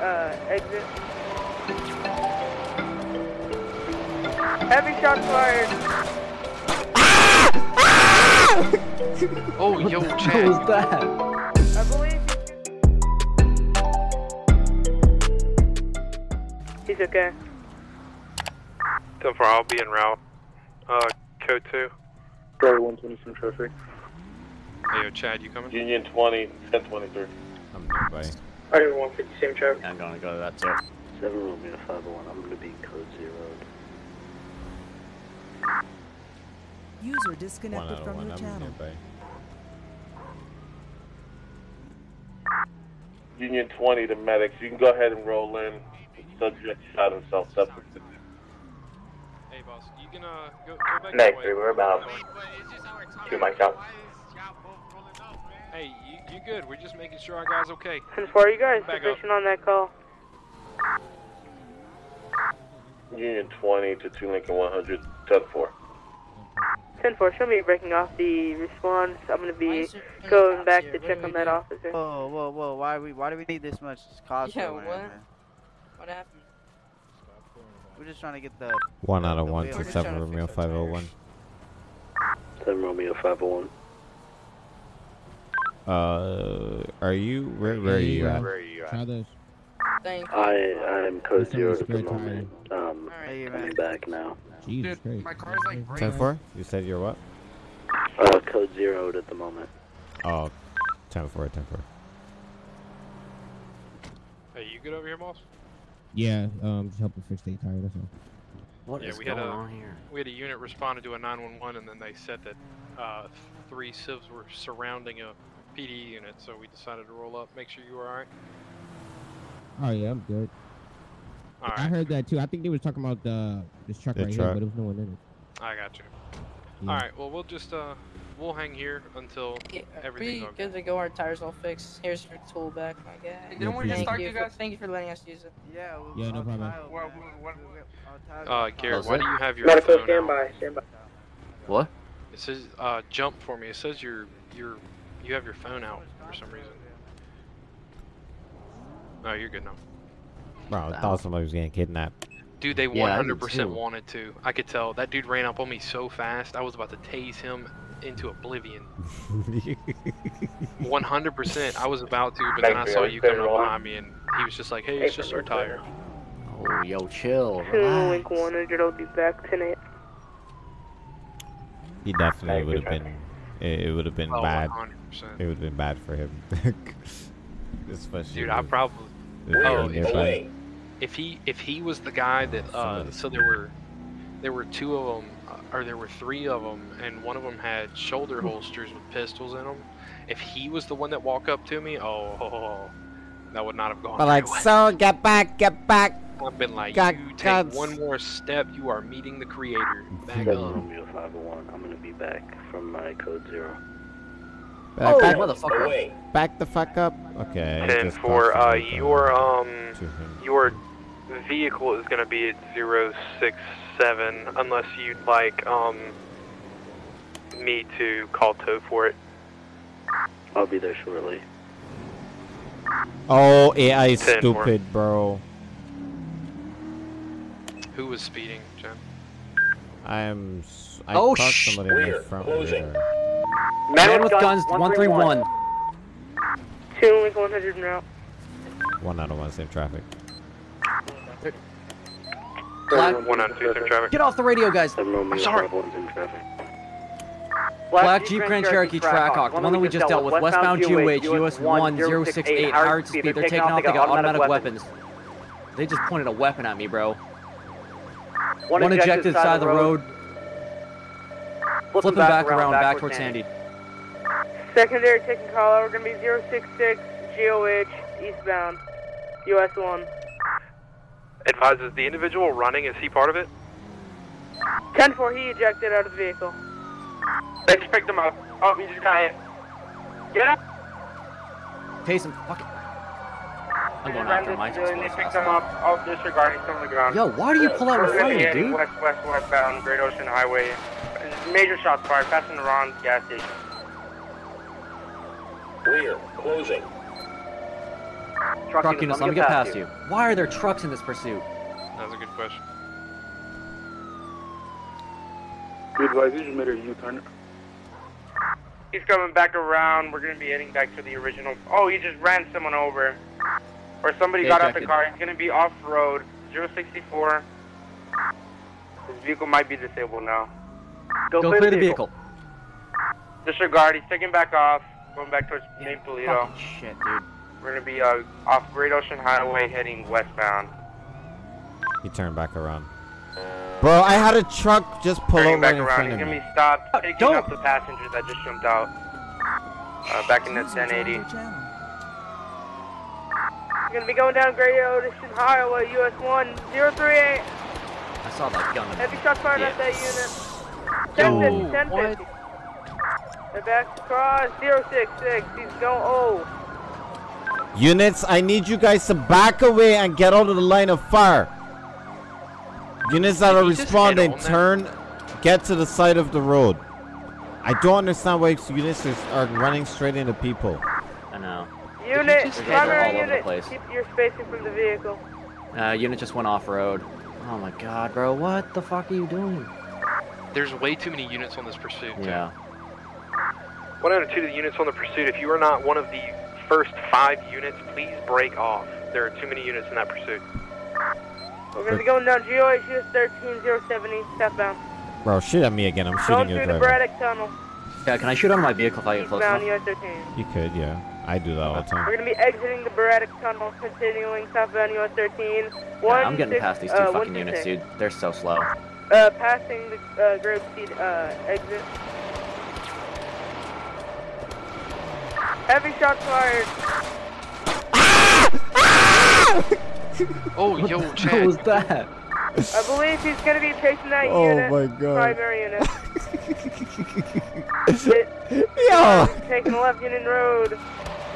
uh, exit. Heavy shots fired. Oh, yo, What Chad. was that? I believe he's okay. So far, I'll be en route. Uh, code 2. Charlie 120 some traffic. Hey, yo, Chad, you coming? Union 20, 1023. I'm nearby. Item 150 same traffic. I'm gonna go to that too. 7 Romeo 501, I'm going to be code 0. User disconnected out from one. your I'm channel. nearby. Union 20 to medics. You can go ahead and roll in. Subject shot himself separate. Hey, boss, you can, uh, go, go back Next, that way. we're about two mics out. Hey, you, you good. We're just making sure our guy's okay. And for you guys, Back up. position on that call. Union 20 to 2 Lincoln 100, 10 4. 10 4, show me breaking off the response. I'm gonna be going back to check on that officer. Whoa, whoa, whoa! Why we why do we need this much cost? Yeah, what? man? What happened? We're just trying to get the. One out of the one to We're just seven trying to Romeo fix our five oh one. 7 Romeo 501. Uh, are you where? Where are you at? Where are you at? Try this. Thank you. I I am code That's 0 at the spare moment. Um, Hey, coming man. back now. Jesus Christ. my car's like Ten four. You said you're what? Uh, code 0 at the moment. Oh, ten four. Ten four. Hey, you good over here, boss? Yeah, um, just helping fix the tire. That's all. What is Yeah, we had going a- on here? We had a unit responded to a 911, and then they said that uh, three civs were surrounding a PD unit, so we decided to roll up. Make sure you were alright. Oh yeah, I'm good. I heard that too. I think they was talking about the this truck The right truck. here, but there was no one in it. I got you. Yeah. Alright, well, we'll just, uh, we'll hang here until Yeah, everything's we okay. good to go. Our tires all fixed. Here's your tool back, my guy. didn't we just Thank start you you for- guys? Thank you for letting us use it. Yeah. we- Yeah, no problem. tile, Well, man. what- Uh, Garrett, why do you have your Medical phone out? standby, standby. What? It says, uh, jump for me. It says you're, you're, you have your phone out for some reason. Oh, you're good now. Bro, I thought somebody was getting kidnapped. Dude, they Yeah, 100% too. wanted to. I could tell. That dude ran up on me so fast, I was about to tase him into oblivion. 100%. I was about to, but then I saw you. you coming up behind me, and he was just like, hey, it's just our tire. Oh, yo, chill. 2 Relax. Link 100, I'll be back tonight. he definitely would have been. It, it would have been Oh, bad. 100%. It would have been bad for him. Especially. Dude, I with- probably. with Oh, being if he, if he if he was the guy that uh, so there were there were two of them uh, or there were three of them and one of them had shoulder holsters with pistols in them. If he was the one that walked up to me, oh, that would not have gone. But like, very so get back, get back. I've been like, God- you take God's- one more step, you are meeting the creator. Back 7 up. Romeo 501, I'm going to be back from my code 0. Back, Oh, back, motherfucker. back the fuck up. Okay. I Ten just for uh, your um your vehicle is gonna be at zero six seven unless you'd like um me to call tow for it. I'll be there shortly. Oh, AI is Ten for- stupid, bro. Who was speeding, Jen? I am. s- I Oh, caught sh- somebody in Clear. the front Closing. mirror. Man with guns, 131. 2 Link 100 en route. One out of one, same traffic. Black, One on two, same traffic. get off the radio, guys. 7 Romeo sorry. 501's in traffic. Black Jeep Grand Cherokee Trackhawk, the one that we just dealt with, westbound GOH, US 1068, higher speed. They're taking off, they got automatic weapons. They just pointed a weapon at me, bro. One ejected side of the road, flipping back around, back towards Sandy. Secondary taking call out, we're gonna be 066 GOH eastbound, US 1. Advises the individual running, is he part of it? 10 4, he ejected out of the vehicle. They just picked him up. Oh, he just got hit. Get up. Tase him, fuck it. I'm going after him, I just They picked him up. All disregarding some of the ground. Yo, why do you pull out in We're front gonna of be me, dude? West, west, westbound, Great Ocean Highway. Major shots fired, passing the Ron gas station. Clear. Closing. Truck, Truck units, let me get past you. Why are there trucks in this pursuit? That's a good question. Be advised, you just made a U-turn. He's coming back around. We're gonna be heading back to the original. Oh, he just ran someone over. Or somebody They got out the car. He's gonna be off road. 064. His vehicle might be disabled now. Go, clear, the vehicle. Disregard. He's taking back off. Going back towards Main Toledo. Fucking shit, dude. We're gonna be uh, off Great Ocean Highway heading westbound. He turned back around. Bro, I had a truck just pull Turning over back in around. front He's of gonna be stopped. Taking don't. up the passengers that just jumped out. Uh, back in the 1080. Channel. He's gonna be going down Great Ocean Highway, US 1038. I saw that gun. Heavy shots fired at that unit. 1050, 1050. They're back across 066. He's going, oh. Units, I need you guys to back away and get out of the line of fire. Units that Did are responding, head on turn, get to the side of the road. I don't understand why units are, are running straight into people. I know. Unit, just- primary all over unit, keep your spacing from the vehicle. Uh, unit just went off road. Oh my god, bro, what the fuck are you doing? There's way too many units on this pursuit. too. Yeah. One out of two of the units on the pursuit, if you are not one of the first five units, please break off. There are too many units in that pursuit. We're gonna be going down GOH US 13070 southbound. Bro, shoot at me again. I'm shooting Going shooting through your the driver. Braddock Tunnel, Yeah, can I shoot on my vehicle if I get close eastbound enough? US 13. You could, yeah. I do that all the time. We're gonna be exiting the Braddock Tunnel, continuing southbound US 13. Yeah, I'm getting six- past these two uh, fucking units, dude. They're so slow. Uh, passing the uh, Grove Seed uh, exit. Heavy shots fired. Oh, yo, What Chad. was that? I believe he's gonna be chasing that Oh unit. my god. Primary unit. It- Yo! taking left Union Road.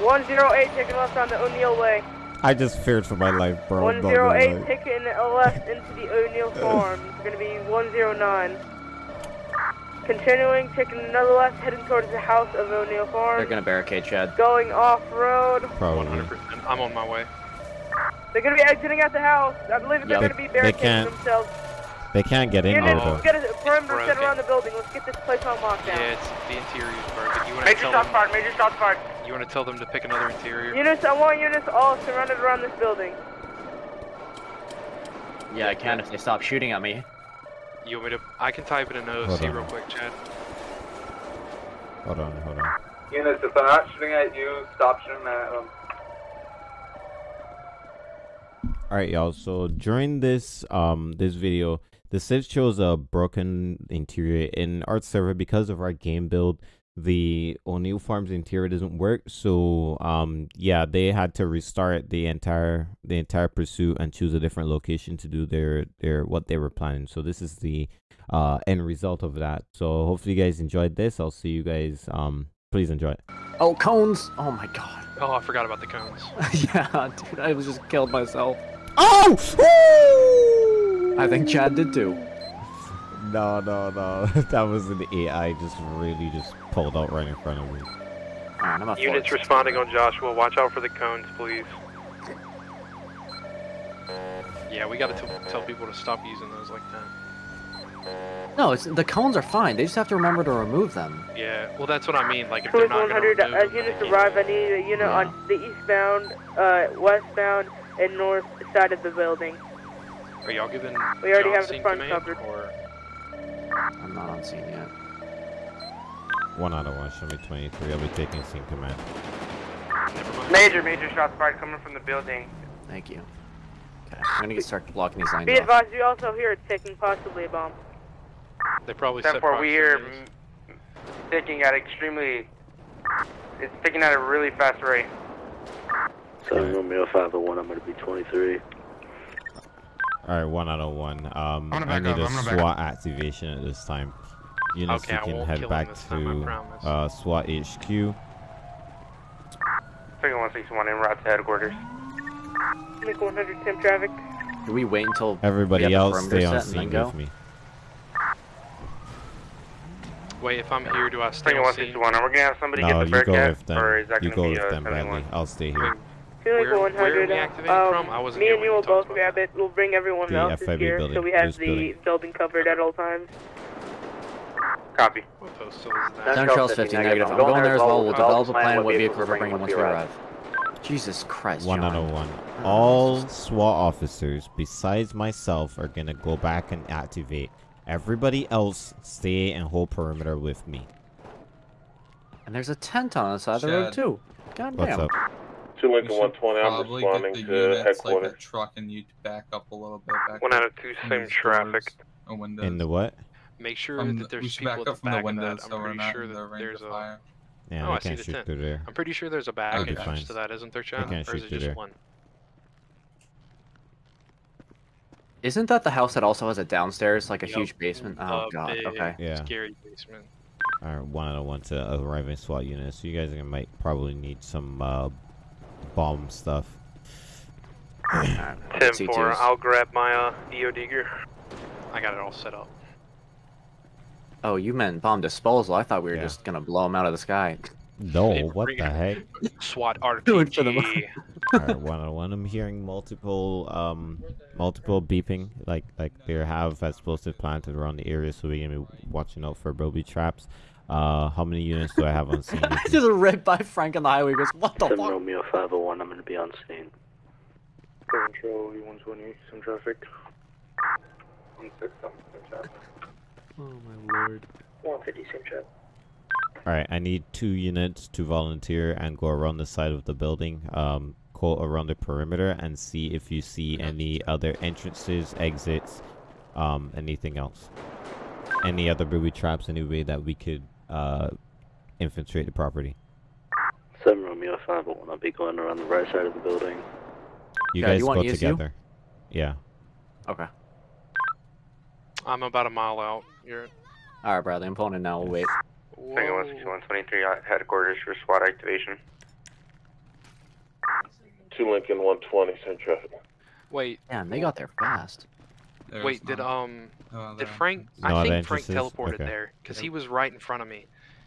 108 taking left on the O'Neill Way. I just feared for my life, bro. I'm not gonna 108 lie. taking a left into the O'Neill Farm. It's gonna be 109. Continuing, taking another left, heading towards the house of O'Neill Farm. They're gonna barricade Chad. Going off road. Probably. 100. I'm on my way. They're gonna be exiting out the house. I believe they're Yep. gonna be barricading themselves. They can't get in there though. let's get a perimeter set around the building. Let's get this place on lockdown. Yeah, it's the interior is broken. You want to Major tell shots fired. Major shots fired. You want to tell them to pick another interior? Units, I want units all surrounded around this building. Yeah, I can if they stop shooting at me. You want me to? I can type it in Hold OC real quick, Chad. Hold on, hold on. Units, if they're not shooting at you, stop shooting at them. All right, y'all. So during this um this video, the Civ shows a broken interior in Art server because of our game build. The O'Neill Farms interior doesn't work, so um yeah, they had to restart the entire the entire pursuit and choose a different location to do their their what they were planning. So this is the uh end result of that. So hopefully you guys enjoyed this. I'll see you guys. Um, please enjoy. Oh, cones! Oh my god. Oh, I forgot about the cones. yeah, dude, I was just killed myself. Oh! I think Chad did too. No, no, no. that was an AI just really just pulled out right in front of me. Alright, I'm at Units Fort. responding on Joshua. Watch out for the cones, please. Yeah, we gotta t- tell people to stop using those like that. No, it's the cones are fine. They just have to remember to remove them. Yeah, well, that's what I mean. Like, if they're Police not gonna 100, remove as them, units they can't- arrive, I need a unit Yeah. on the eastbound, uh, westbound, and north side of the building. Are y'all giving We already John have the scene front command, covered. Or I'm not on scene yet. One out of one, show me 23. I'll be taking scene command. Major, major shots fired coming from the building. Thank you. Okay, I'm gonna get start blocking these lines Be off. advised, we also hear it ticking, possibly a bomb. They probably set 10-4, we hear proximities. mm, ticking at extremely, it's ticking at a really fast rate. Southern Romeo 501, I'm going to be 23. All right, one out of one. Um, I'm gonna I need up, a I'm gonna SWAT activation at this time. Units, Okay, I you can head back him this time, to uh, SWAT HQ. Second 161 en route to headquarters. Make 100 Tim traffic. Do we wait until Everybody we else, perimeter stay on set and scene go? with me. Wait, if I'm here, do I stay Second on scene? 161, are we gonna have somebody No, get the you go Bearcat? with them. Or is that You gonna go be with them, Bradley. I'll stay here. Wait, Two Where- one where are hundred. we activating Um, from? I wasn't me and when you you will both grab it. We'll bring everyone The else's FIB gear building, so we have this the building. building covered at all times. Copy. What postal is that? Down Charles 50, negative. I'm going there as well. We'll develop a plan what vehicles we're bringing once we arrive. Jesus Christ, One John. out of one. All SWAT officers, besides myself, are gonna go back and activate. Everybody else, stay and hold perimeter with me. And there's a tent on the side of the road, too. God What's damn. up? Two Lincoln 120, I'm probably responding get the to units, like headquarters. a truck and you back up a little bit. Back One out of two, same these traffic. doors or windows. In the what? Make sure From that there's should people back at up the from the back of windows that. I'm so pretty not sure the that there's a. fire. Yeah, oh, I see can't the shoot tent. through there. I'm pretty sure there's a bag Okay, attached fine. to that, isn't there, They Chad? can't Or is shoot it through just there. one? Isn't that the house that also has a downstairs, like a Yup. huge basement? Oh, A God. big, Okay. Yeah. Scary basement. Alright, one out of one to arriving SWAT units. So you guys are gonna might probably need some uh, bomb stuff. Alright, Ten C2s. four. I'll grab my uh, EOD gear. I got it all set up. Oh, you meant bomb disposal. I thought we were Yeah. just gonna blow them out of the sky. No, Hey, what the heck? SWAT Do it for the RPG. Alright, one out of one. I'm hearing multiple um multiple beeping, like like they have explosive planted around the area, so we're gonna be watching out for booby traps. Uh, how many units do I have on scene? just ripped by Frank on the highway. He goes, what the 7 fuck? Romeo 501, I'm going to be on scene. Control 120, some traffic. One six, some traffic. Oh my lord. 150, same trap. Alright, I need two units to volunteer and go around the side of the building, um, go around the perimeter and see if you see any other entrances, exits, um, anything else. Any other booby traps, any way that we could uh, infiltrate the property. 7 Romeo 501, I'll be going around the right side of the building. You Yeah, guys you go ESU? together. Yeah. Okay. I'm about a mile out. You're. Alright, Bradley, I'm pulling in now. We'll wait. Tango 16123 at headquarters for SWAT activation. Two Lincoln 120, same traffic. Wait, Man, they got there fast. There's wait. Did um, Oh, did. Frank? No I think Frank teleported Okay. there because he was right in front of me.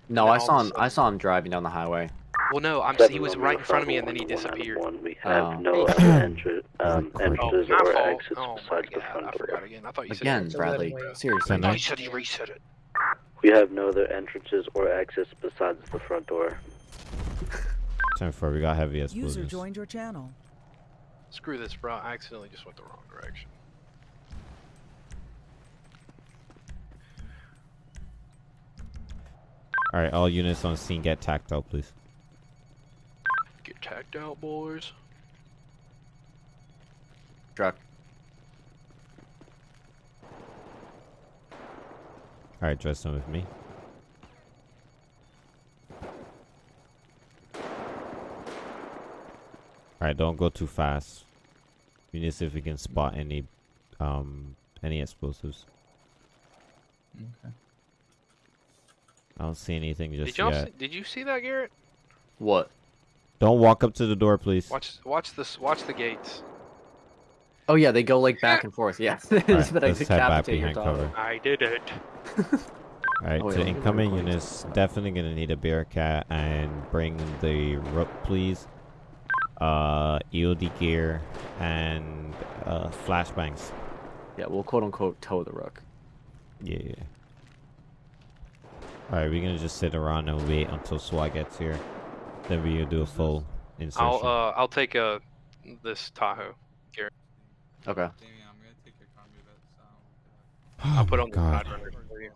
No, I saw of a him. I saw him driving down the highway. Well, no, I'm. He was right in front of me and then he disappeared. We have Oh. no other entry, um, Oh, Oh, my or fault. exits Oh my besides the god, I forgot again. I thought you said. Again, Bradley. Seriously. Send it. he said he reset it. We have no other entrances or exits besides the front door. Time for we got heavy User joined your channel. Screw this, bro. I accidentally just went the wrong direction. Alright, all units on scene get tacked out, please. Get tacked out, boys. Truck. Alright, dress them with me. Alright, don't go too fast. We need to see if we can spot any um any explosives. Okay. I don't see anything just Did y'all? yet. See, did you see that, Garrett? What? Don't walk up to the door, please. Watch, watch this. Watch the gates. Oh yeah, they go like back and forth. Yeah. Alright, It's been let's head back behind cover. I did it. Alright, Oh, wait, to incoming record units, definitely gonna need a Bearcat and bring the rook, please. Uh, EOD gear and uh, flashbangs. Yeah, we'll quote unquote tow the rook. Yeah, yeah. Yeah. Alright, we're gonna just sit around and wait until SWAT gets here. Then we will do a full insertion. I'll uh, I'll take a this Tahoe. Garrett. Okay. Damien, I'm gonna take your car move it. So I'll put on the Oh God. side runner for you.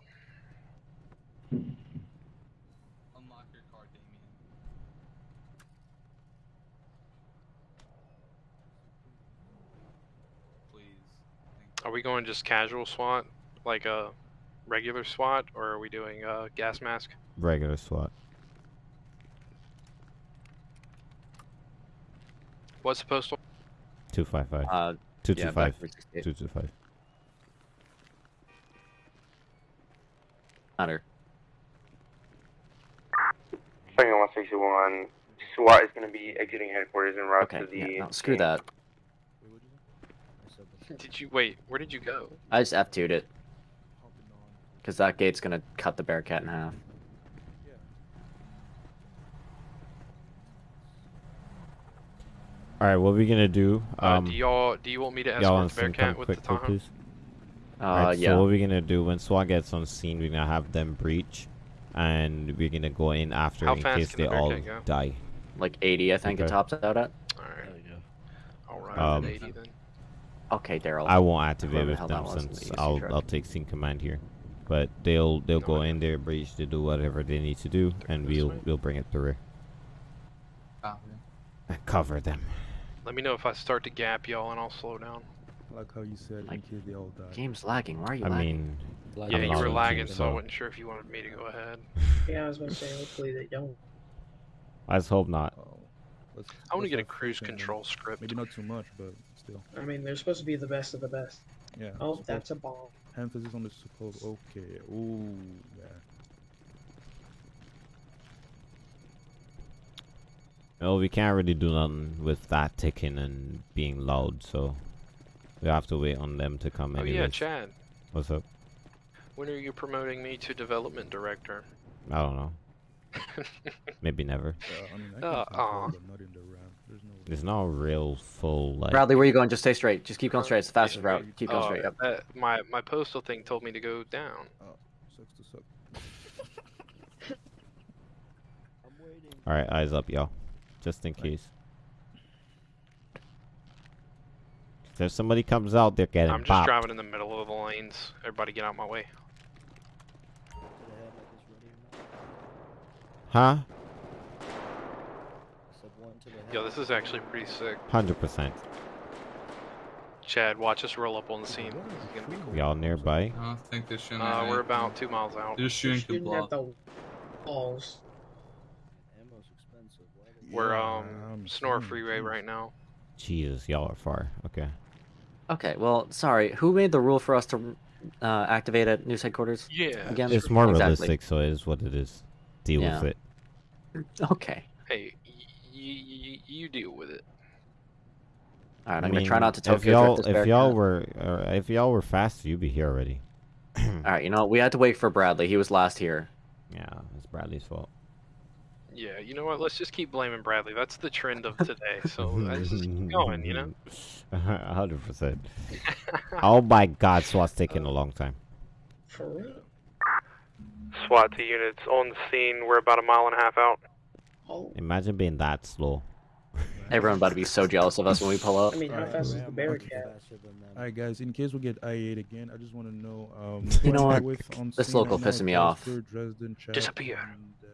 unlock your car, Damien. Please. Thank Are we going just casual SWAT, like a regular SWAT, or are we doing a gas mask? Regular SWAT. What's the postal? 255. Uh, 225. back for 68. 225. Matter. Tango 161, SWAT is going to be exiting headquarters en route Okay. to the. Yeah, no, screw that. Did you wait? Where did you go? I just F2'd it. Because that gate's gonna cut the Bearcat in half. All right, what are we gonna do? Uh, Um, do y'all do you want me to y'all on escort the scene, come Bearcat with the quickly, Tahoe? please. Uh, Alright, yeah. So what we're gonna do when SWAT gets on scene, we're gonna have them breach, and we're gonna go in after How in case they the all go? die. Like 80, I think it tops out at. Alright. I'll ride Um, 80 then. Okay, Daryl. I won't activate Whoever the with them that was in the since I'll. I'll take scene command here, but they'll they'll go in there, breach, to do whatever they need to do, and we'll way. we'll bring it through Copy. and cover them. Let me know if I start to gap y'all and I'll slow down. Like how you said, in case they all die. Game's lagging. Why are you I lagging? mean, Yeah, I'm you were lagging, so I wasn't sure if you wanted me to go ahead. Yeah, I was gonna say, hopefully they don't. let's hope not. Oh, let's- I want to get a cruise faith control script. Maybe not too much, but still. I mean, they're supposed to be the best of the best. Yeah. Oh, that's a bomb. Emphasis on the supposed. Okay. Ooh. Yeah. Well, we can't really do nothing with that ticking and being loud, so we have to wait on them to come Oh anyways. yeah, Chad. What's up? When are you promoting me to development director? I don't know. Maybe never. Uh, I mean, I can Uh, There's no. Real full like. Bradley, where you going? Just stay straight. Just keep going straight. It's the fastest route. Keep going Oh, straight. Yep. that- my my postal thing told me to go down. Oh, sucks to suck. All right, eyes up, y'all, just in case. If somebody comes out, they're getting I'm just popped. driving in the middle of the lanes. Everybody get out of my way. Huh? Yo, this is actually pretty sick. Hundred percent. Chad, watch us roll up on the scene. This is gonna be cool. Y'all nearby? I don't think they're shooting. Uh, at we're about two miles out. They're just shooting through Shooting at the walls. We're Yeah, um I'm Snore saying, Freeway right now. Jesus, y'all are far. Okay. Okay. Well, sorry. Who made the rule for us to uh, activate at news headquarters? Yeah. Again? It's more Exactly. realistic, so it is what it is. Deal Yeah. with it. Okay. Hey, you you deal with it. All right. I I'm gonna try not to if y'all drift this if y'all were uh, if y'all were fast, you'd be here already. All right. You know? We had to wait for Bradley. He was last here. Yeah, it's Bradley's fault. Yeah, you know what? Let's just keep blaming Bradley. That's the trend of today. So let's just keep going, you know? hundred percent. Oh my God, SWAT's taking a long time. For real. SWAT to units on the scene. We're about a mile and a half out. Oh, Imagine being that slow. Everyone about to be so jealous of us when we pull up. I mean, how fast is the Bearcat? Alright, guys. In case we get IA again, I just want to know. Um, You know who am I what? with on This local right now? pissing me off. Dresden, Chad, Disappear. and, uh,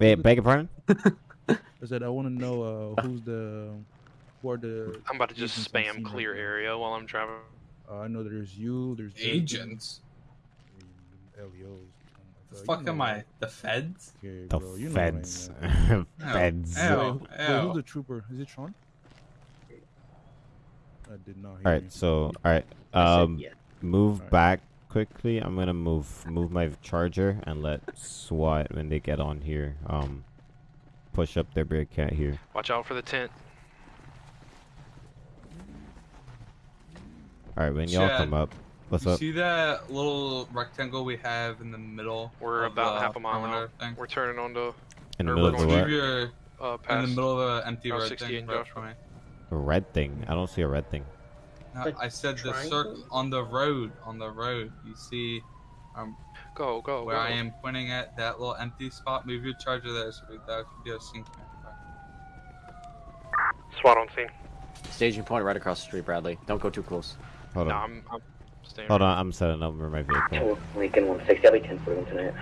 Wait, beg your pardon? I said I want to know uh, who's the who are the I'm about to just spam scene right clear area while I'm driving. Uh, I know there's you. There's Dresden, Agents. and LEOs. The fuck you know am what- I? The feds? Okay, The bro, you know what I feds. mean. feds. Ew. Wait, who- wait, Ew. who's the trooper? Is it Sean? I did not hear All you. so all right, um, yeah. move Alright. back quickly. I'm gonna move move my charger and let SWAT when they get on here. Um, push up their Bearcat here. Watch out for the tent. All right, when y'all come up, what's you up? see that little rectangle we have in the middle? We're about the half a mile perimeter out. Thing? We're turning onto In the middle of the going what? Your uh, in the middle of an empty Route red thing. Joshua. A red thing. I don't see a red thing. No, The I said the circle on the road. On the road, you see um, Go, go, where go. I am pointing at that little empty spot. Move your charger there, so that should be a sync. SWAT on scene. Staging point right across the street, Bradley. Don't go too close. Hold No, on. I'm, I'm staying. Hold on, I'm setting up for my vehicle. Lincoln 160, I'll be 10 for tonight.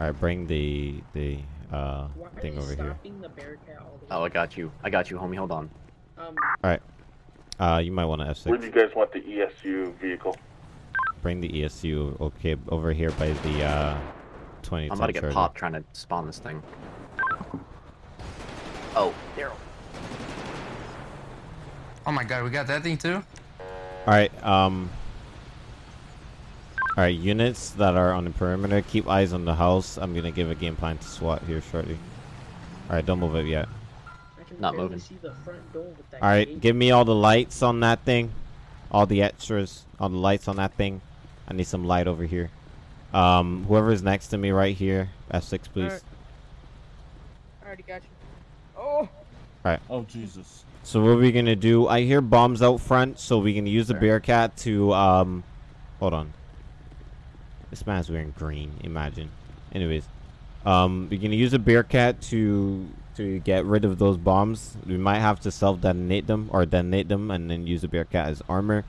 All right, bring the the uh Why thing over here. stopping the Bearcat all the Oh. I got you. I got you, homie. Hold on. Um, Uh, you might want to Where F6. Where do you guys want the ESU vehicle? Bring the ESU. Okay, over here by the uh 20. I'm about to get popped trying to spawn this thing. Oh, Daryl. Oh my god, we got that thing too? All right. Um. All right, units that are on the perimeter, keep eyes on the house. I'm gonna give a game plan to SWAT here shortly. All right, don't move it yet. Not moving. see the front door with that All right, give me all the lights on that thing, all the extras, all the lights on that thing. I need some light over here. Um, whoever's next to me right here, F6, please. Alright. I already got you. Oh. Alright. Oh Jesus. So what are we gonna do? I hear bombs out front, so we can use the Bearcat to um hold on. This man's wearing green, imagine. Anyways. Um we're gonna use a Bearcat to to get rid of those bombs. We might have to self detonate them or detonate them and then use the Bearcat as armor.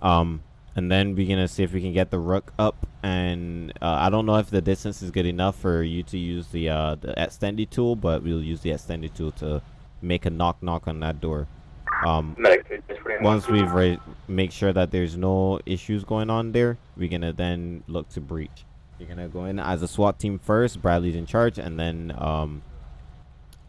Um and then we're gonna see if we can get the rook up and uh, I don't know if the distance is good enough for you to use the uh the extended tool, but we'll use the extended tool to make a knock knock on that door. Um, once we've ra- make sure that there's no issues going on there, we're gonna then look to breach. You're gonna go in as a SWAT team first. Bradley's in charge, and then um,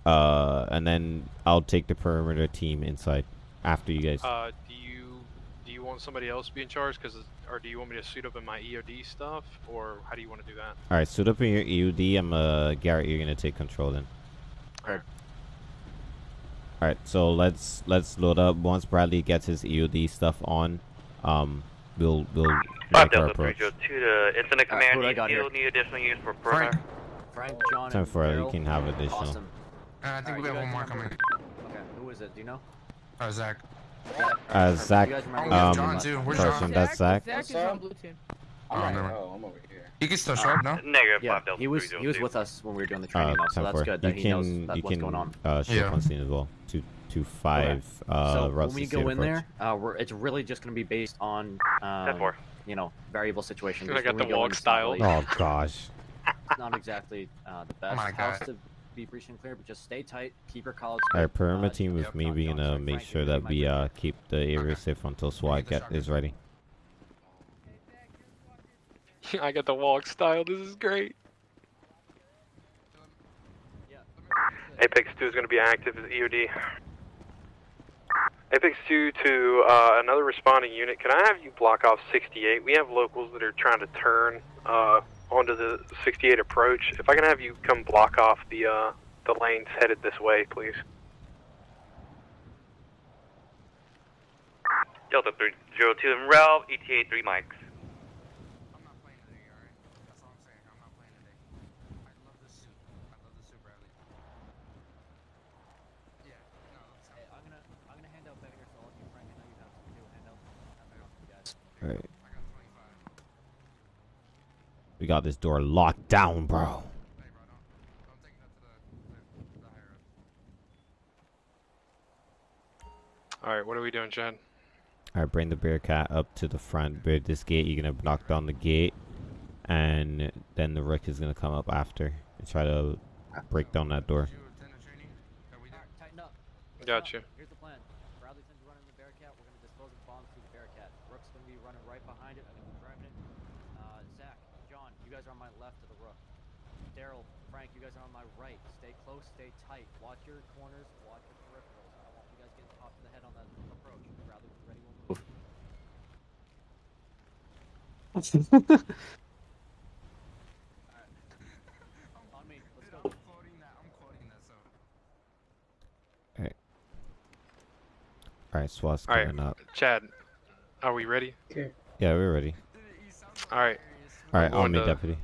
uh, and then I'll take the perimeter team inside after you guys. Uh, do you do you want somebody else to be in charge? Cause or do you want me to suit up in my EOD stuff, or how do you want to do that? All right, suit up in your EOD. I'm uh Garrett. You're gonna take control then. Alright. All right, so let's let's load up. Once Bradley gets his EOD stuff on, um, we'll we'll Five make our Delta Three approach. Zero Two to incident Alright, command. who You got still need additional units for perimeter. Frank, John, Time and for it. You can have additional. Awesome. Uh, I think Alright, we you have one more coming. Okay, who is it? Do you know? Oh, Zach. Uh, Zach. You guys Oh, we have Um, John, too. Where's person, John? that's Zach. Zach is on Bluetooth. Oh, never mind. Oh, I'm over here. He can still show up, no? Negative Yeah, five Delta he was he was with us when we were doing the Uh, training, though, so that's for. good that you he knows can that you what's can going on. uh show Yeah. up on scene as well. Two two five uh so when we go in approach. there, uh, we're, it's really just going to be based on um, four. you know variable situations. I got the go walk style. Oh gosh. it's not exactly uh, the best my house God. to be breached and clear, but just stay tight, keep your college. All right, perimeter uh, team with yep, me. John, We're gonna make sure that we uh keep the area safe until SWAT get is ready. I got the walk style. This is great. Apex 2 is going to be active as EOD. Apex 2 to uh, another responding unit. Can I have you block off 68? We have locals that are trying to turn uh, onto the 68 approach. If I can have you come block off the uh, the lanes headed this way, please. Delta Three Zero Two and Ralph ETA three mics. I'm not playing today, alright? That's all I'm saying. I'm not playing today. I love this suit. I love this suit, Bradley. Yeah, no, that's Hey, I'm gonna I'm gonna hand out bangers to all of you, Frank. I know you have some too. Hand out hand out to you guys. All right. I got 25. We got this door locked down, bro. Hey, bro, don't, don't take that to the, to the higher up. All right, what are we doing, Chad? All right, bring the Bearcat up to the front. Bear this gate. You're gonna knock down the gate, and then the Rook is gonna come up after and try to break down that door. You attend the training? That we did? Tighten up. Got you. Here's the plan. Bradley's gonna be running the Bearcat. We're gonna dispose of bombs through the Bearcat. Rook's gonna be running right behind it. I'm gonna be driving it. Uh, Zach, John, you guys are on my left of the Rook. Daryl, Frank, you guys are on my right. Stay close, stay tight. Watch your corners, watch your peripherals. I don't want you guys getting popped in the head on that approach. Bradley, when you're ready, we'll move. On me. Let's go. I'm quoting that. I'm quoting that, so. All right, SWAT's All right. coming up. Chad, are we ready? Okay. Yeah, we're ready. All right. All right, I'm on me, to- deputy.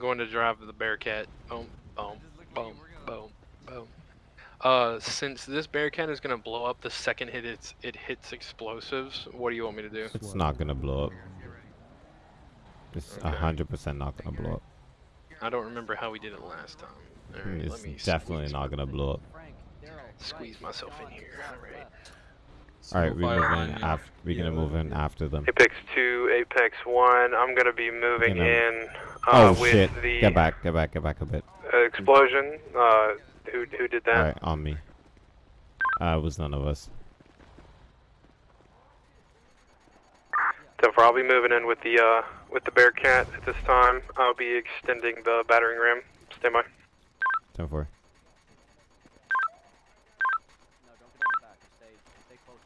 Going to drive the Bearcat. Boom, boom, boom, boom, boom. Uh, since this Bearcat is gonna blow up the second hit it's, it hits explosives, what do you want me to do? It's not gonna blow up. It's a hundred percent not gonna blow up. I don't remember how we did it last time. Right, It's let me definitely not gonna blow up. squeeze myself in here. All right. All right, we move in after. We're gonna move in after them. Apex 2, Apex 1. I'm going to be moving Gonna- in uh, Oh with shit! the Get back, get back, get back a bit. explosion. Uh, who, who did that? All right, on me. Uh, it was none of us. So far, I'll be moving in with the uh, with the Bearcat at this time. I'll be extending the battering ram. Stand by. Ten four. No, don't get on the back. Stay, stay close.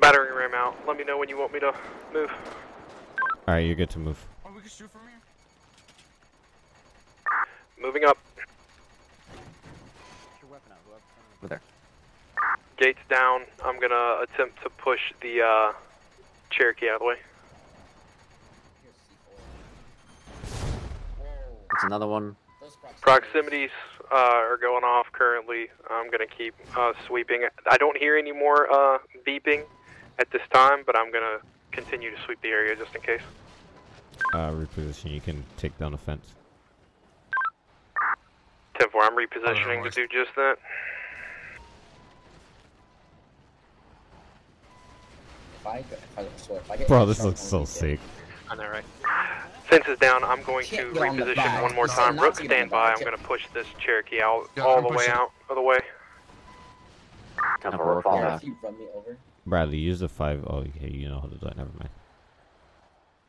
Battering ram out. Let me know when you want me to move. All right, you're good to move. Oh, we can shoot from here? Moving up. Get your weapon out, whoever. Over there. Gates down. I'm gonna attempt to push the uh, Cherokee out of the way. It's another one. Proximities uh, are going off currently. I'm gonna keep uh, sweeping. I don't hear any more uh, beeping at this time, but I'm gonna continue to sweep the area just in case. Uh, reposition. You can take down the fence. 10 4, I'm repositioning to do just that. If I, if I, so if I Bro, this looks so sick. I know, right? Fence is down. I'm going to Can't on reposition one more time. Rook, stand by. I'm going to push this Cherokee out Yeah, all the way out of the way. Number Yeah, four. If you run me over. Bradley, use the five. Oh, okay. You know how to do it. Never mind.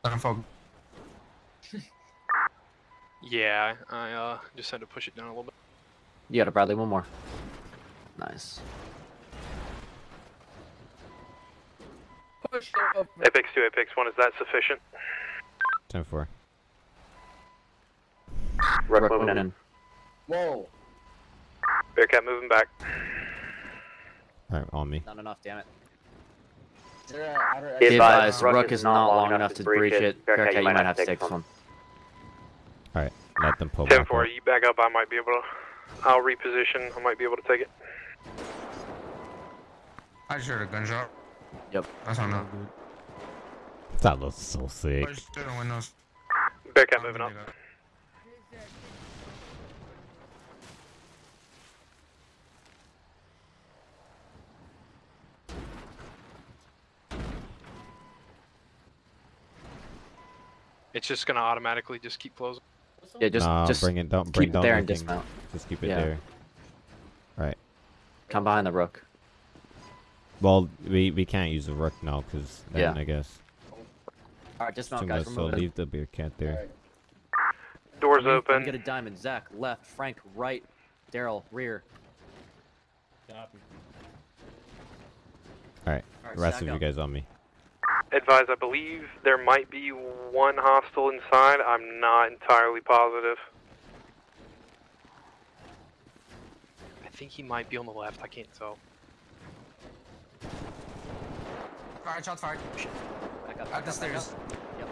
Let him focus. Yeah, I uh, just had to push it down a little bit. You got it, Bradley. One more. Nice. Push up. Apex 2, Apex 1, is that sufficient? 10 4. Rook moving in. Whoa. Bearcat moving back. Alright, on me. Not enough, damn it. Be advised, Rook is not long enough to breach it. Bearcat, you might have to take this one. Alright, let them pull 10 back 4, you back up. I might be able to. I'll reposition. I might be able to take it. I just heard a gunshot. Yep. That's not enough. That looks so sick. Push through. Bearcat moving up. It's just gonna automatically just keep closing. Yeah, just nah, just bring it down. keep Bring it there the and thing. dismount. Just keep it Yeah. there. Right. Come behind the Rook. Well, we we can't use the rook now because then Yeah. I guess All right, dismount, guys. much. We're So moving. leave the Bearcat there. Doors Let me- let me open. Get a diamond. Zach left. Frank right. Daryl rear. All right. Alright, rest stack of you up. guys on me. Advise, I believe there might be one hostile inside. I'm not entirely positive. I think he might be on the left. I can't tell. Alright, shots fired. Back up. At Back up, back stairs. up. Yep.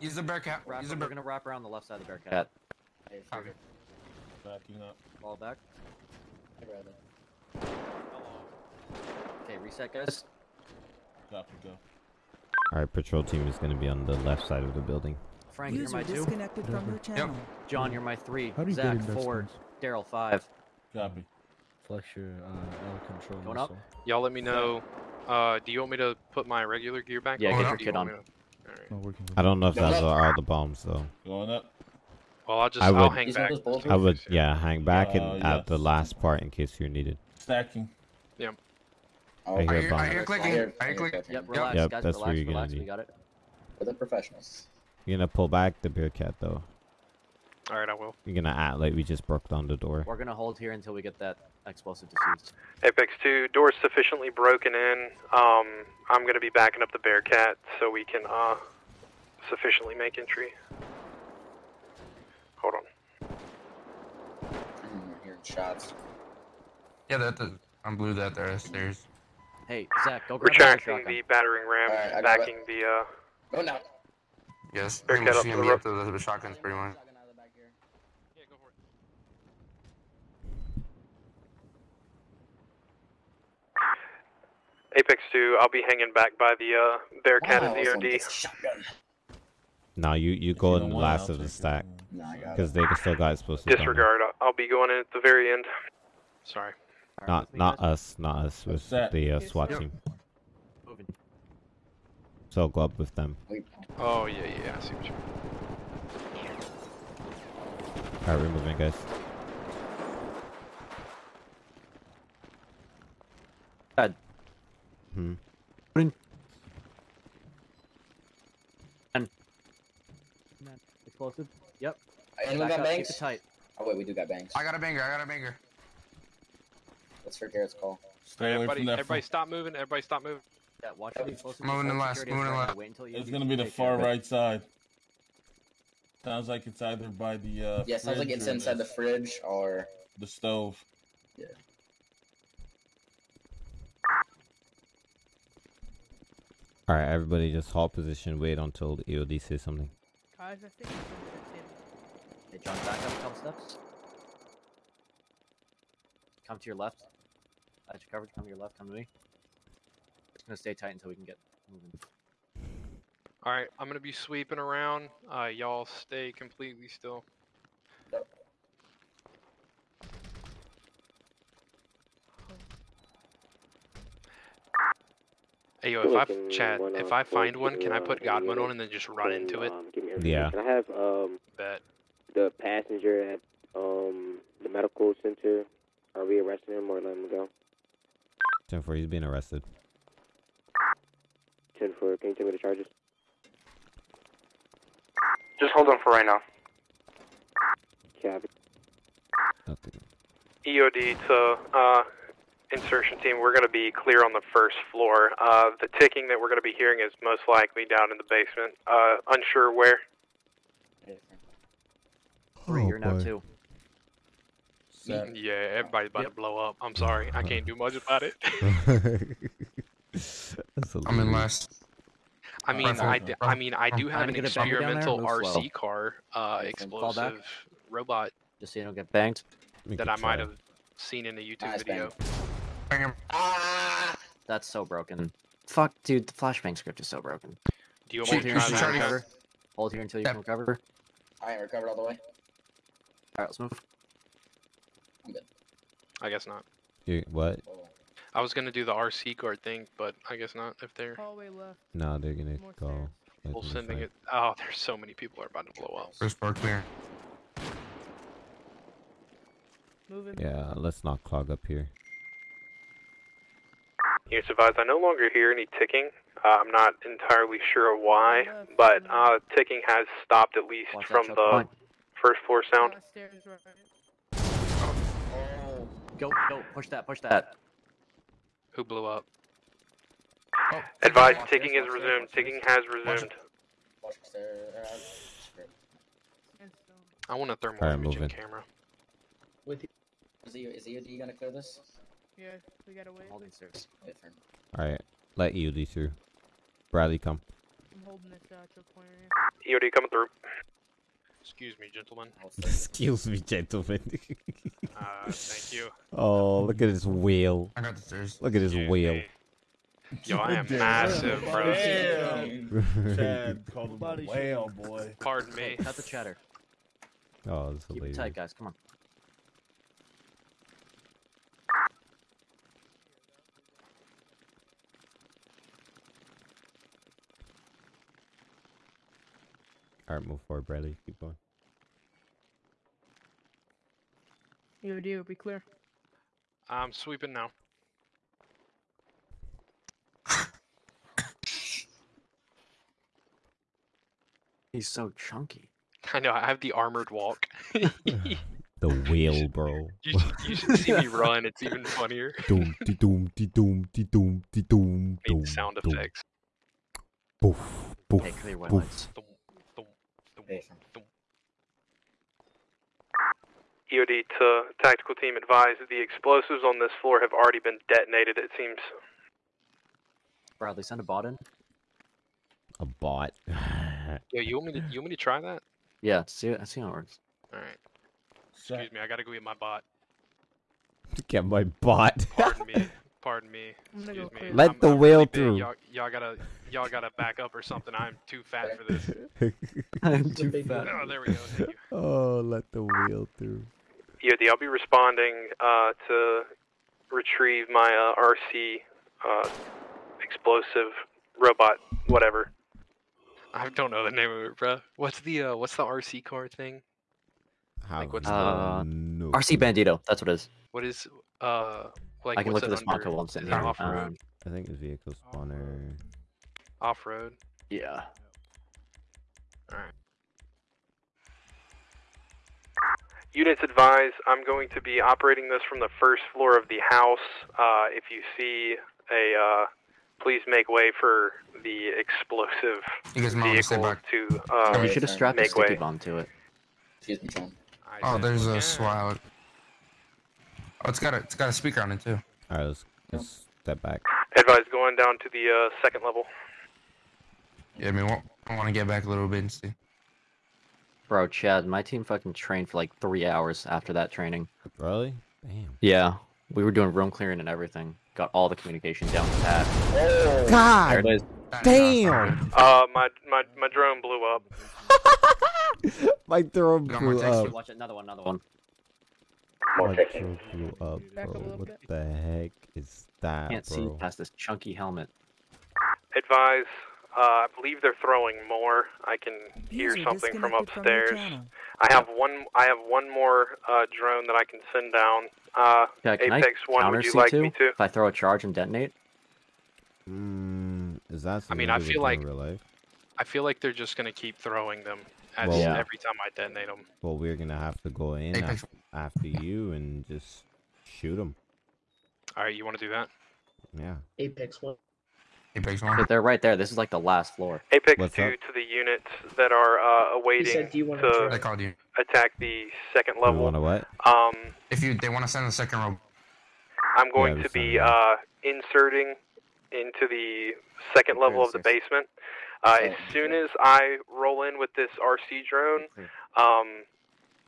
Use the Bearcat. Wrap, Use the we're gonna wrap around the left side of the Bearcat. Okay. Backing up. Ball back. Okay, reset, guys. Copy, go. All right, patrol team is gonna be on the left side of the building. Frank, you're User my two. disconnected from your channel. John, you're my three. How do you Zach, in four. Daryl, five. Copy. Flex your uh, L control. Going up? muscle. Y'all let me know. Uh, do you want me to put my regular gear back Yeah, on? get your do you kit on. to- Alright. I don't know if Going that's all the bombs though. Going up. Well, I'll just I I will would- hang back. I would, yeah, hang back Uh, and at the last part in case you're needed. Stacking. Oh, I hear I hear, I hear clicking. I hear- I hear clicking. Yep, relax, Yep, guys. that's relax, where you're gonna relax. be. We got it. We're the professionals. You're gonna pull back the Bearcat though. Alright, I will. You're gonna act like we just broke down the door. We're gonna hold here until we get that explosive defused. Apex 2, doors sufficiently broken in. Um, I'm going to be backing up the Bearcat so we can uh, sufficiently make entry. Hold on. Mm, we're hearing shots. Yeah, that, that I'm blue that there stairs. Hey, Zach, go grab another Retracting the battering ram, Alright, I got backing the. Uh, Go now. Yes. Bearcat Bearcat up up to to the me up to the, the shotguns pretty much. Apex 2, I'll be hanging back by the uh, Bearcat Wow, and someone DOD. gets a. Now you you go in the last of the take it. stack Nah, I got it. because they still got explosives. down there. Disregard, I'll- I'll be going in at the very end. Sorry. Alright, Not not guys. us, not us. With that? the uh, SWAT Yep. team. Moving. So go up with them. Oh yeah, yeah. I see what you. All right, we're moving, guys. Good. Hmm. Explosive. Yep. Anyone Back got up, keep bangs? it tight. Oh wait, we do got bangs. I got a banger. I got a banger. What's for Garrett's call? Stay away Everybody, from that. everybody, stop moving. Everybody, stop moving. Yeah, watch the explosive. Moving before in last, security moving in is ready. last. Wait until you It's gonna be the take far it. right side. Sounds like it's either by the uh, Yeah, sounds like it's inside the fridge or the stove. yeah. All right, everybody, just hold position. Wait until the EOD says something. Guys, I think Okay, John, back up a couple steps. Come to your left. At your coverage, come to your left, come to me. Just gonna stay tight until we can get moving. All right, I'm gonna be sweeping around. Uh, y'all stay completely still. Hey yo, if I Looking Chad, if I find one, can I put God mode on and then just run into it? Um, give me everything. Yeah. Can I have um Bet. the passenger at um the medical center? Are we arresting him or letting him go? Ten four, he's being arrested. Ten four. Can you tell me the charges? Just hold on for right now. Copy. Nothing. EOD to uh, insertion team, we're going to be clear on the first floor. Uh, the ticking that we're going to be hearing is most likely down in the basement. Uh, unsure where. Three, Oh, you're now boy. Two. Yeah, everybody's about to blow up. I'm sorry, I can't do much about it. I'm in last. I mean, Rifle. I, d- I mean, I do have an to get a bunker down there, experimental move slow. RC car, uh, Okay, explosive robot Just so you don't get banged. That I might have seen in a YouTube Nice video. That's so broken. Fuck, dude, the flashbang script is so broken. Do you want Hold here to until try you recover. Hold here until you can recover. I ain't recovered all the way. Alright, let's move. I'm good. I guess not. You, what? I was gonna do the RC card thing, but I guess not. If they're Hallway left. No, they're gonna go. let full them sending it. Oh, there's so many people are about to blow up. First floor clear. Moving. Yeah, let's not clog up here. Units advised, I no longer hear any ticking. Uh, I'm not entirely sure why, but uh, ticking has stopped at least Watch from the point. first floor sound. Stairs right. Go, go, push that, push that. Who blew up? Advised, ticking is resumed. Ticking has resumed. Watch the stair. Script. I want a thermal Alright, imaging moving. camera. Is he is EOD gonna clear this? Yeah, we gotta wait. Holding stairs. Wait. All right, let EOD through. Bradley, come. I'm holding this uh, choke point right here. EOD coming through. Excuse me, gentlemen. Excuse me, gentlemen. Uh, thank you. oh, look at his wheel. I got the stairs. Look at his wheel. Yo, I am Damn. massive, bro. Damn. Chad called him a Body whale, boy. Pardon me. Cut the chatter. Oh, it's Keep it hilarious. tight, guys. Come on. All right, move forward, Bradley. Keep going. EOD will be clear. I'm sweeping now. He's so chunky. I know. I have the armored walk. The wheel, bro. You should, you should see me run. It's even funnier. doom, de doom, de doom, de doom, de doom, doom. Need sound doom. effects. Poof, poof, Okay, clear white poof. Lights. EOD to tactical team advised the explosives on this floor have already been detonated, it seems. Bradley, send a bot in. A bot. Yo, you want me to? You want me to try that? Yeah, see, see how it works. All right. Excuse me. I gotta go get my bot. Get my bot. Pardon me. Pardon me. I'm gonna go Excuse me. Let I'm- the I'm wheel really through. Y'all, y'all gotta, y'all gotta back up or something. I'm too fat for this. I'm too fat. Oh, there we go. Thank you. oh, let the wheel through. EOD, I'll be responding uh, to retrieve my uh, RC uh, explosive robot, whatever. I don't know the name of it, bro. What's the uh, what's the RC car thing? Have what's Uh, no RC Bandito. That's what it is. What is uh like? I can look it at this Monco under? while I'm sitting here. Off-road. Um, I think it's vehicle spawner. off road. yeah. All right. Units advise I'm going to be operating this from the first floor of the house. Uh, if you see a, uh, please make way for the explosive You guys might wanna stay vehicle back. to uh, you should have strapped a make sticky way. bomb to it. Excuse me, John. Oh, there's a SWAT. Oh, it's got a it's got a speaker on it too. All right, let's, let's step back. Advise going down to the uh, second level. Yeah, I mean, I want to get back a little bit and see. Bro, Chad, my team fucking trained for like three hours after that training. Really? Damn. Yeah, we were doing room clearing and everything. Got all the communication down pat. God There it is. damn! Uh, my my my drone blew up. My drone Got more blew text. up. Watch another one, another one. My drone blew up, bro. What bit. the heck is that, Can't see past this chunky helmet. Advise. Uh, I believe they're throwing more. I can hear something from disconnected from upstairs. I have one. I have one more uh, drone that I can send down. Uh, Yeah, can Apex I One, counter would you C2 like me to? if I throw a charge and detonate? Mm, is that I mean, something I feel like- life? I feel like they're just gonna keep throwing them as Well- Yeah. every time I detonate them. Well, we're gonna have to go in Apex. af- after you and just shoot them. All right, you want to do that? Yeah. Apex one. Apex one. But they're right there. This is like the last floor. Apex What's Two up? to the units that are uh, awaiting said, "Do you wanna to try?" called you. attack the second level. You level. wanna what? Um, If you they want to send the second row. I'm going Yeah, to be uh, inserting into the second level of the basement. Uh, as soon as I roll in with this RC drone, um,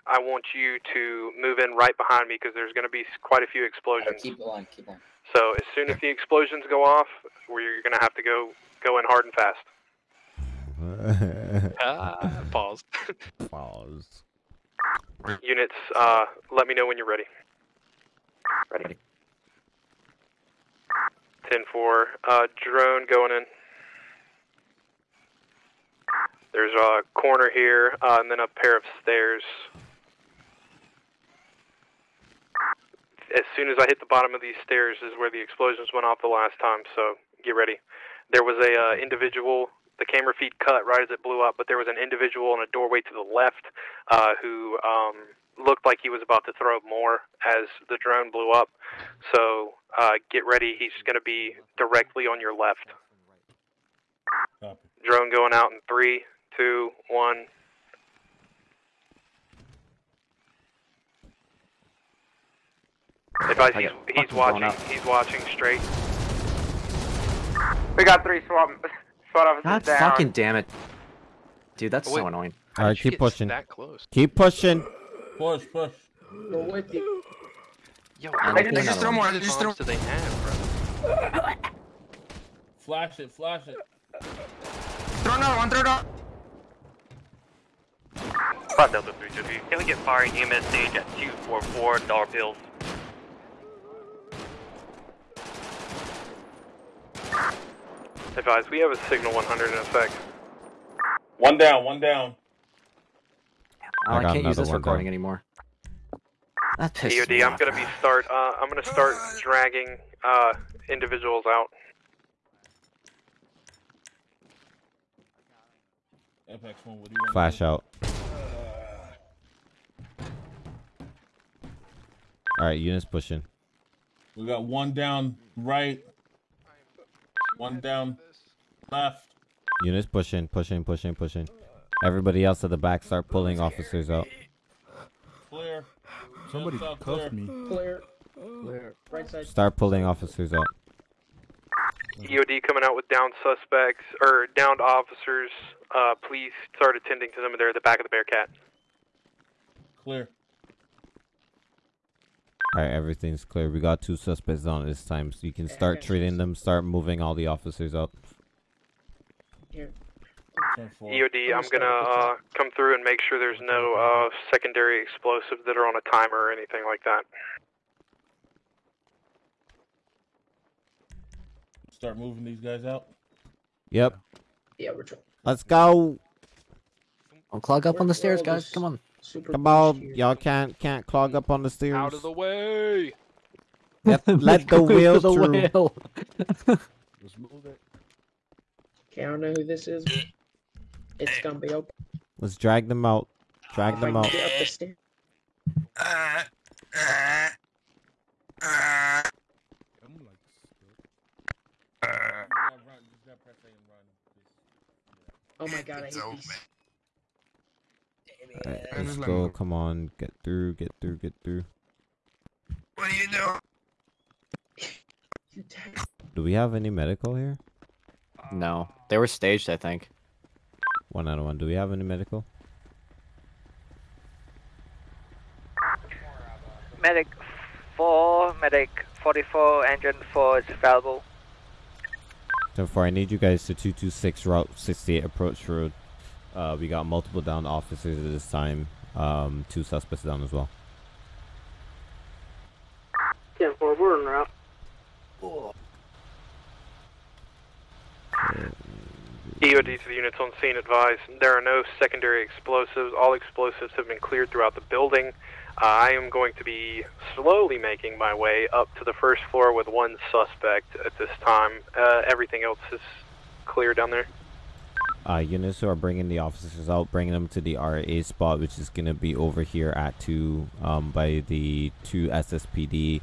I want you to move in right behind me because there's going to be quite a few explosions. Keep on, keep on. So as soon as the explosions go off, we're going to have to go go in hard and fast. Ah, pause. Pause. Units, uh, let me know when you're ready. Ready. 10-4, uh, drone going in. There's a corner here, uh, and then a pair of stairs. As soon as I hit the bottom of these stairs is where the explosions went off the last time, so get ready. There was a uh, individual, the camera feed cut right as it blew up, but there was an individual in a doorway to the left uh, who um, looked like he was about to throw more as the drone blew up. So uh, get ready, he's going to be directly on your left. Drone going out in three, two, one. Advise I he's, he's watching. He's watching straight. We got three SWAT, SWAT officers God down. fucking damn it. Dude, that's so annoying. All right, keep pushing. that close? Keep pushing. Push, push. Go with you. Yo, I how like many another throw more, bombs just throw- do they have, bro? Flash it, flash it. Throw another one. Throw another. Five Delta 323. Can we get firing EMS stage at 244 dollar bills? Advise we have a signal 100 in effect. One down, one down. Oh, I, I can't use this recording down. anymore. That pisses EOD, I'm off. gonna be start. Uh, I'm gonna start dragging uh, individuals out. Apex one, what do you want? Flash out. All right, units pushing. We got one down right, one down left. Units pushing, pushing, pushing, pushing. Everybody else at the back start pulling officers out. Clear. Somebody Just cuffed clear. me. Clear. Clear. Right side. Start pulling officers out. EOD coming out with downed suspects or downed officers. Uh, please start attending to them. They're at the back of the Bearcat. Clear. All right, everything's clear. We got two suspects on this time, so you can start treating them. Start moving all the officers out. Here. EOD, I'm gonna uh, come through and make sure there's no uh, secondary explosives that are on a timer or anything like that. Start moving these guys out. Yep. Yeah, we're trying. Let's go. Don't clog up on the stairs, guys. just Come on. Super Come on, y'all can't can't clog up on the stairs. Out of the way! Let, let the Go to wheel the through. wheel. Let's move it. Okay, I don't know who this is. but It's gonna be open. Let's drag them out. Drag If them out. get up the stairs. I'm like, you gotta run, you just gotta press A and run. Oh my god, I hate these. All right, let's go. Come on, get through, get through, get through. What do you know? do we have any medical here? No, they were staged, I think. One out of one. Do we have any medical? Medic four, medic forty-four, engine four is available. Ten four. I need you guys to two two six route sixty eight approach road. Uh, we got multiple down officers at this time. Um, two suspects down as well. 10 4, we're en route. EOD to the units on scene advise there are no secondary explosives. All explosives have been cleared throughout the building. Uh, I am going to be slowly making my way up to the first floor with one suspect at this time. Uh, everything else is clear down there. Uh, units who are bringing the officers out, bringing them to the RA spot, which is going to be over here at 2 um, by the two SSPD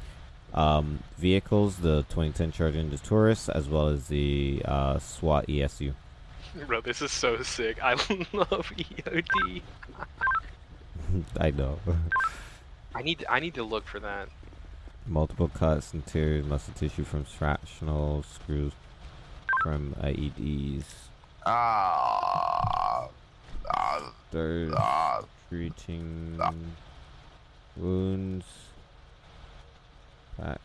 um, vehicles, the 2010 Charger and the Taurus, as well as the uh, SWAT ESU. Bro, this is so sick. I love EOD. I know. I need I need to look for that. Multiple cuts, interior muscle tissue from fractional screws from IEDs. Ah. There's treating wounds. Packs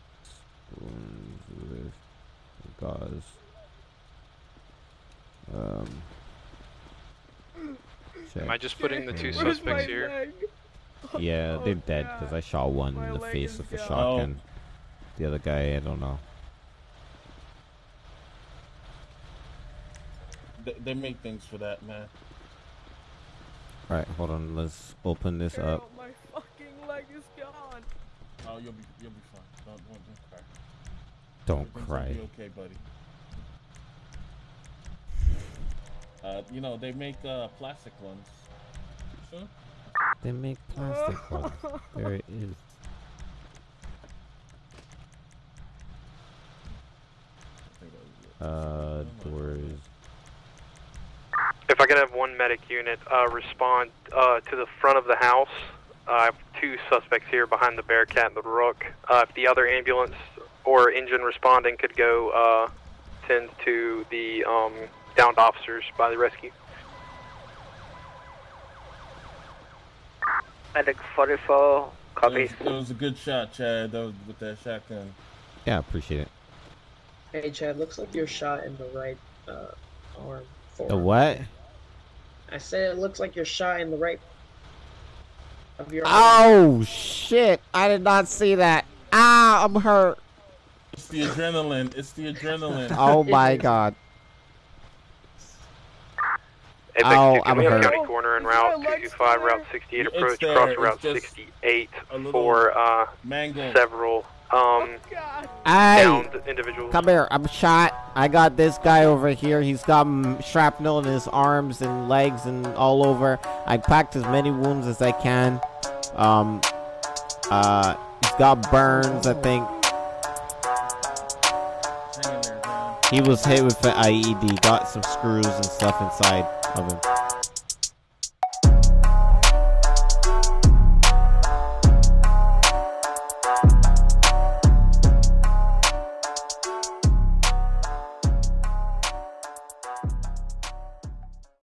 wounds with gauze. Um. Am I just putting the two What is suspects here? Yeah, Oh, they're dead because I shot one in the face with a shotgun. The other guy, I don't know. They, they make things for that, man. Alright, hold on. Let's open this up. My fucking leg is gone. Oh, you'll be you'll be fine. Don't don't, don't cry. Don't cry. Be okay, buddy. Uh, you know they make uh plastic ones. Sure. They make plastic ones. There it is. Uh, doors. If I could have one medic unit uh, respond uh, to the front of the house. Uh, I have two suspects here behind the Bearcat and the Rook. Uh, if the other ambulance or engine responding could go uh, tend to the um, downed officers by the rescue. Medic 44, copy. It was, it was a good shot, Chad. That was with that shotgun. Yeah, appreciate it. Hey, Chad, looks like you're shot in the right uh, arm. The what? I said it looks like you're shot in the right of your arm. Oh shit! I did not see that. Ah, I'm hurt. It's the adrenaline. It's the adrenaline. Oh my god. Apex Ow, 2 I'm Camino hurt. County Corner and Route 225, Route 68 approach, there, cross Route 68 for uh, mango. several um, Hey, downed individuals. come here. I'm shot. I got this guy over here. He's got shrapnel in his arms and legs and all over. I packed as many wounds as I can. Um, uh, he's got burns. I think he was hit with an IED. Got some screws and stuff inside of him.